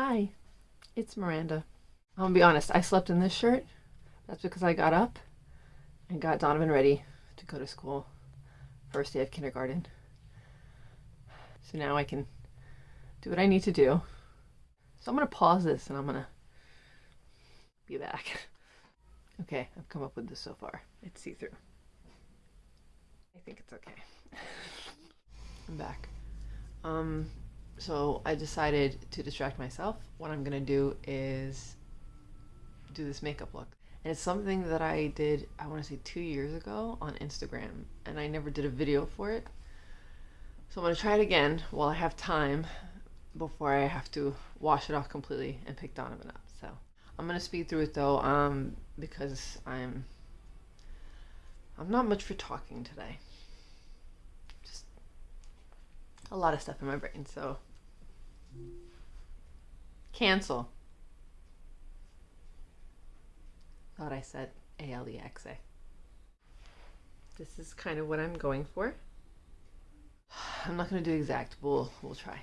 Hi, it's Miranda. I'm gonna be honest, I slept in this shirt. That's because I got up and got Donovan ready to go to school. First day of kindergarten. So now I can do what I need to do. So I'm to pause this and I'm to be back. Okay, I've come up with this so far. It's see-through. I think it's okay. I'm back. Um, so I decided to distract myself. What I'm gonna do is do this makeup look. And it's something that I did, I wanna say two years ago on Instagram, and I never did a video for it. So I'm gonna try it again while I have time before I have to wash it off completely and pick Donovan up. So I'm gonna speed through it though, um, because I'm I'm not much for talking today. Just a lot of stuff in my brain, so cancel. Thought I said A L E X A. This is kind of what I'm going for. I'm not gonna do exact, we'll, we'll try.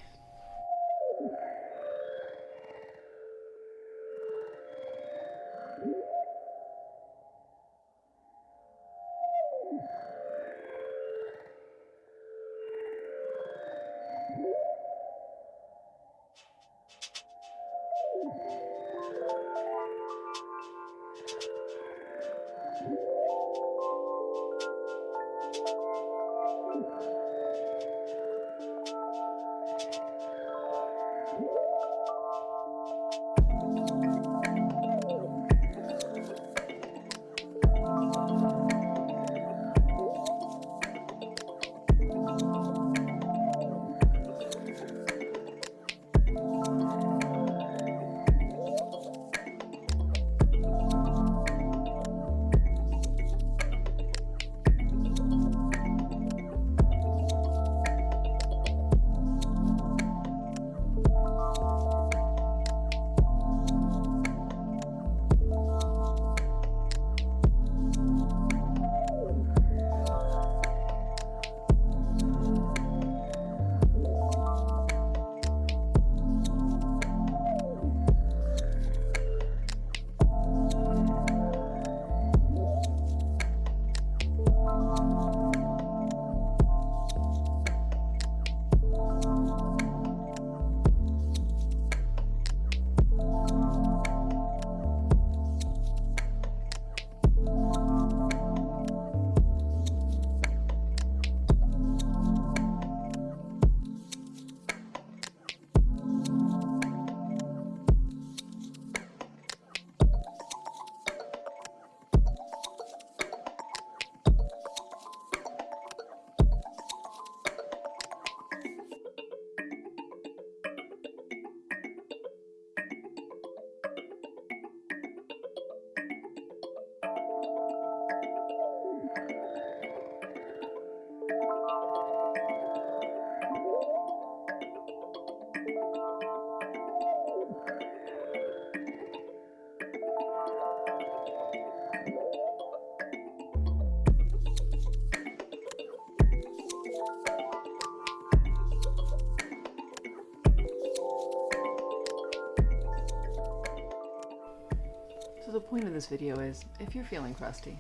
the point of this video is, if you're feeling crusty,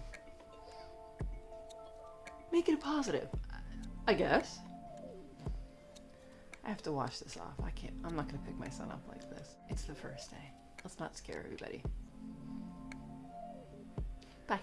make it a positive, I guess. I have to wash this off. I can't, I'm not gonna pick my son up like this. It's the first day. Let's not scare everybody. Bye.